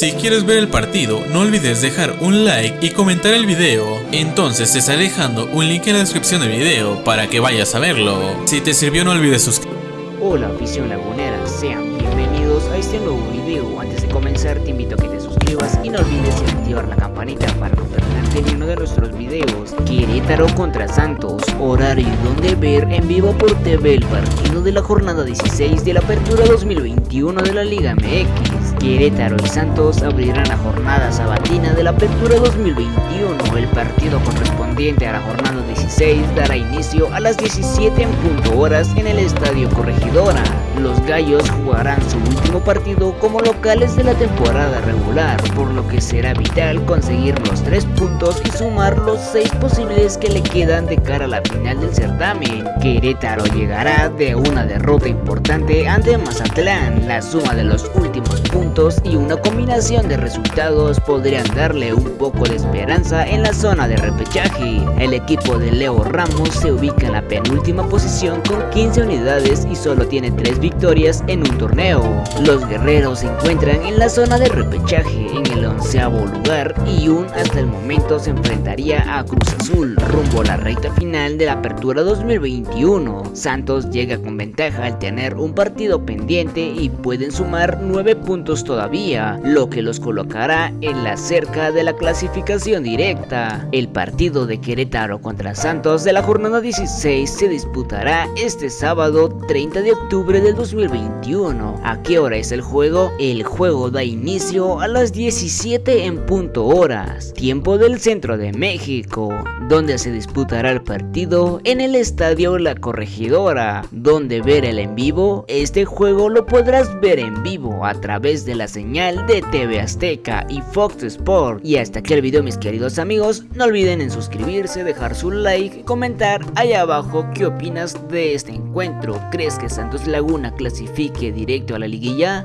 Si quieres ver el partido, no olvides dejar un like y comentar el video. Entonces te estaré dejando un link en la descripción del video para que vayas a verlo. Si te sirvió no olvides suscribirte. Hola afición lagunera, sean bienvenidos a este nuevo video. Antes de comenzar te invito a que te suscribas y no olvides activar la campanita para no perderte ninguno de nuestros videos. Querétaro contra Santos, horario donde ver en vivo por TV el partido de la jornada 16 de la apertura 2021 de la Liga MX. Querétaro y Santos abrirán la jornada sabatina de la apertura 2021. El partido correspondiente a la jornada 16 dará inicio a las 17 en punto horas en el Estadio Corregidora. Los Gallos jugarán su último partido como locales de la temporada regular, por lo que será vital conseguir los 3 puntos y sumar los 6 posibles que le quedan de cara a la final del certamen. Querétaro llegará de una derrota importante ante Mazatlán. La suma de los últimos puntos y una combinación de resultados podrían darle un poco de esperanza en la zona de repechaje. El equipo de Leo Ramos se ubica en la penúltima posición con 15 unidades y solo tiene 3 victorias en un torneo. Los guerreros se encuentran en la zona de repechaje en el onceavo lugar y un hasta el momento se enfrentaría a Cruz Azul rumbo a la recta final de la apertura 2021. Santos llega con ventaja al tener un partido pendiente y pueden sumar 9 puntos todavía, lo que los colocará en la cerca de la clasificación directa. El partido de Querétaro contra Santos de la jornada 16 se disputará este sábado 30 de octubre del 2021. ¿A qué hora es el juego? El juego da inicio a las 17 en punto horas, tiempo del centro de México, donde se disputará el partido en el estadio La Corregidora, donde ver el en vivo, este juego lo podrás ver en vivo a través de la señal de TV Azteca y Fox Sport. Y hasta aquí el video mis queridos amigos, no olviden en suscribirse, dejar su like, comentar ahí abajo qué opinas de este encuentro. ¿Crees que Santos Laguna clasifique directo a la liguilla?